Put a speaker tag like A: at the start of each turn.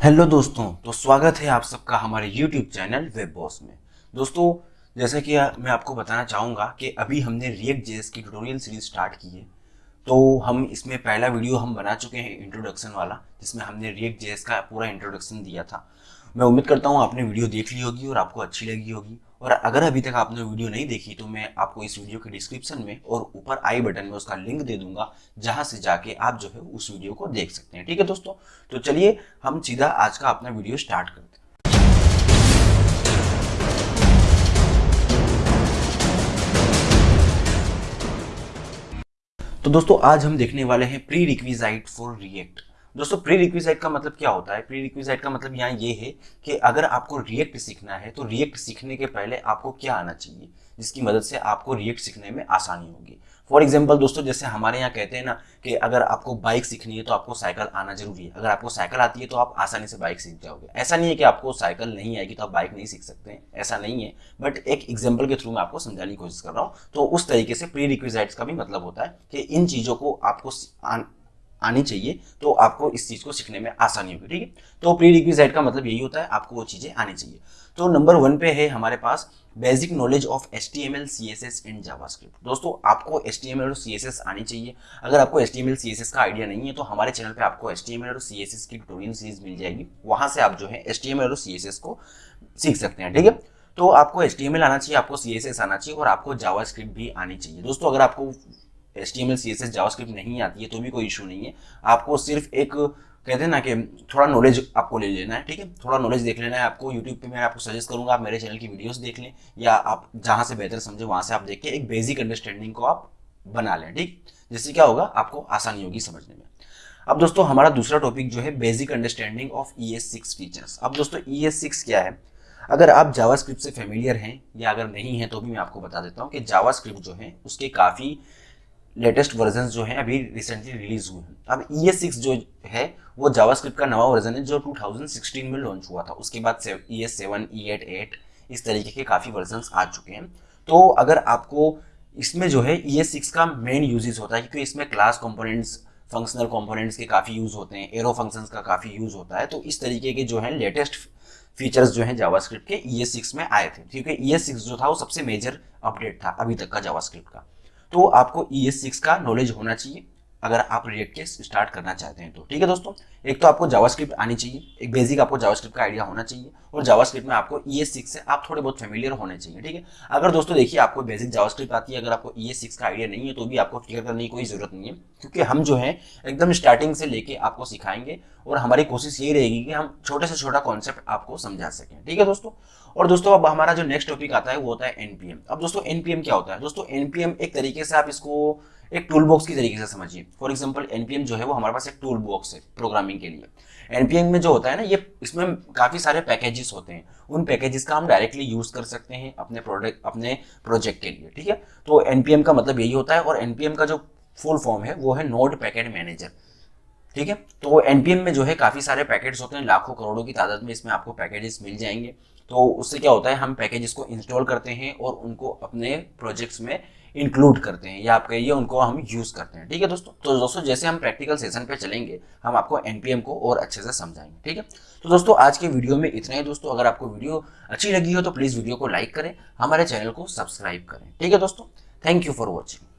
A: Hello दोस्तों तो स्वागत है आप सबका हमारे यूट्यूब चैनल वेब बॉस में। दोस्तों, जैसे कि मैं आपको बताना चाहूँगा कि अभी हमने रिएक्ट जेएस की ट्यूटोरियल सीरीज़ स्टार्ट की है। तो हम इसमें पहला वीडियो हम बना चुके हैं इंट्रोडक्शन वाला, जिसमें हमने रिएक्ट जेएस का पूरा इंट्रोडक्शन दिया था। मैं उम्मीद करता हूँ आपने वीडियो देख ली होगी और आपको अच्छी लगी होगी। और अगर अभी तक आपने वीडियो नहीं देखी तो मैं आपको इस वीडियो के डिस्क्रिप्शन में और ऊपर आई बटन में उसका लिंक दे दूँगा, जहाँ से जाके आप जो है उस वीडियो को देख सकते हैं। ठीक है दोस्तों? तो चलिए, हम सीधा आज का अपना वीडियो स्टार्ट करते हैं। तो दोस्तों, आज हम देखने वाले हैं प्री रिक्विजाइट फॉर रिएक्ट दोस्तों प्री रिक्विजाइट का मतलब क्या होता है? प्री रिक्विजाइट का मतलब यहाँ ये है कि अगर आपको रिएक्ट सीखना है तो रिएक्ट सीखने के पहले आपको क्या आना चाहिए, जिसकी मदद से आपको रिएक्ट सीखने में आसानी होगी। फॉर एग्ज़ाम्पल दोस्तों, जैसे हमारे यहाँ कहते हैं ना कि अगर आपको बाइक सीखनी है तो आपको साइकिल आना ज़रूरी है। अगर आपको साइकिल आती है तो आप आसानी से बाइक सीख जाओगे। ऐसा नहीं है कि आपको साइकिल नहीं आएगी तो आप बाइक नहीं सीख सकते हैं। ऐसा नहीं है। बट एक एग्ज़ाम्पल के थ्रू मैं आपको समझाने की कोशिश कर रहा हूँ। तो उस तरीके से प्री रिक्विजाइट्स का भी मतलब होता है कि इन चीज़ों को आपको आनी चाहिए तो आपको इस चीज़ को सीखने में आसानी होगी, ठीक है? तो प्री रिक्विजाइट का मतलब यही होता है, आपको वो चीज़ें आनी चाहिए। तो नंबर वन पे है हमारे पास basic knowledge of S T M L C S S and JavaScript दोस्तों, आपको एस टी एम एल और सी एस एस आनी चाहिए। अगर आपको S T M L C S S का आइडिया नहीं है तो हमारे चैनल पे आपको एस टी एम एल और सी एस एस की ट्यूटोरियल सीरीज़ मिल जाएगी। वहाँ से आप जो है एस टी एम एल और सी एस एस को सीख सकते हैं, ठीक है? तो आपको एस टी एम एल आना चाहिए, आपको सी एस एस आना चाहिए और आपको जावा स्क्रिप्ट भी आनी चाहिए। दोस्तों, अगर आपको S T M L C S S JavaScript नहीं आती है तो भी कोई इशू नहीं है। आपको सिर्फ़ एक, कहते हैं ना कि थोड़ा नॉलेज आपको ले लेना है, ठीक है? थोड़ा नॉलेज देख लेना है आपको। यूट्यूब पे मैं आपको सजेस्ट करूँगा, आप मेरे चैनल की वीडियोस देख लें, या आप जहाँ से बेहतर समझे, वहाँ से आप देख के एक बेसिक अंडरस्टैंडिंग को आप बना लें, ठीक? जिससे क्या होगा, आपको आसानी होगी समझने में। अब दोस्तों, हमारा दूसरा टॉपिक जो है basic understanding of E S six features अब दोस्तों ई एस सिक्स क्या है? अगर आप जावास्क्रिप्ट से फेमिलियर हैं, या अगर नहीं है तो भी मैं आपको बता देता हूँ कि जावास्क्रिप्ट जो है, उसके काफ़ी लेटेस्ट वर्जन जो है अभी रिसेंटली रिलीज़ हुए हैं। अब ई एस सिक्स जो है, वो जावास्क्रिप्ट का नवा वर्जन है, जो 2016 में लॉन्च हुआ था। उसके बाद E S seven E eight eight इस तरीके के काफ़ी वर्जन आ चुके हैं। तो अगर आपको इसमें जो है ई एस सिक्स का मेन यूजेस होता है, क्योंकि इसमें क्लास कंपोनेंट्स फंक्शनल कंपोनेंट्स के काफ़ी यूज़ होते हैं एरो फ़ंक्शंस का काफ़ी यूज़ होता है तो इस तरीके के जो है लेटेस्ट फीचर्स जो है जावास्क्रिप्ट के ई एस सिक्स में आए थे। क्योंकि ई एस सिक्स जो था, वो सबसे मेजर अपडेट था अभी तक का जावास्क्रिप्ट का। तो आपको ई एस सिक्स का नॉलेज होना चाहिए। अगर आप रिएक्ट के स्टार्ट करना चाहते हैं तो। ठीक है दोस्तों? एक तो आपको जावास्क्रिप्ट आनी चाहिए। एक बेसिक आपको जावास्क्रिप्ट का आइडिया होना चाहिए और जावास्क्रिप्ट में आपको ई एस सिक्स से आप थोड़े बहुत फेमिलियर होने चाहिए। ठीक है? अगर दोस्तों देखिए आपको बेसिक जावास्क्रिप्ट आती है, अगर आपको ई एस सिक्स का आइडिया नहीं है तो भी आपको फ़िक्र करने की कोई ज़रूरत नहीं है। क्योंकि हम जो है, एकदम स्टार्टिंग से लेके आपको सिखाएँगे और हमारी कोशिश ये रहेगी कि हम छोटे से छोटा कॉन्सेप्ट आपको समझा सकें। ठीक है दोस्तों? और दोस्तों, अब हमारा जो नेक्स्ट टॉपिक आता है, वो होता है एनपीएम अब दोस्तों एनपीएम क्या होता है? दोस्तों एनपीएम एक तरीके से आप इसको एक टूल बॉक्स की तरीके से समझिए। फॉर एग्ज़ाम्पल एनपीएम जो है वो हमारे पास एक टूल बॉक्स है प्रोग्रामिंग के लिए। एनपीएम में जो होता है ना, ये इसमें काफ़ी सारे पैकेजेस होते हैं। उन पैकेजेस का हम डायरेक्टली यूज़ कर सकते हैं अपने प्रोडक्ट अपने प्रोजेक्ट के लिए, ठीक है? तो एनपीएम का मतलब यही होता है और एनपीएम का जो फुल फॉर्म है, वो है नोट पैकेट मैनेजर ठीक है? तो एनपीएम में जो है काफ़ी सारे पैकेट्स होते हैं, लाखों करोड़ों की तादाद में इसमें आपको पैकेजेस मिल जाएँगे। तो उससे क्या होता है, हम पैकेजेस को इंस्टॉल करते हैं और उनको अपने प्रोजेक्ट्स में इंक्लूड करते हैं, या आप कहिए उनको हम यूज़ करते हैं। ठीक है दोस्तों? तो दोस्तों, जैसे हम प्रैक्टिकल सेशन पे चलेंगे, हम आपको एनपीएम को और अच्छे से समझाएँगे। ठीक है? तो दोस्तों, आज के वीडियो में इतना ही दोस्तों। अगर आपको वीडियो अच्छी लगी हो तो प्लीज़ वीडियो को लाइक करें, हमारे चैनल को सब्सक्राइब करें। ठीक है दोस्तों? Thank you for watching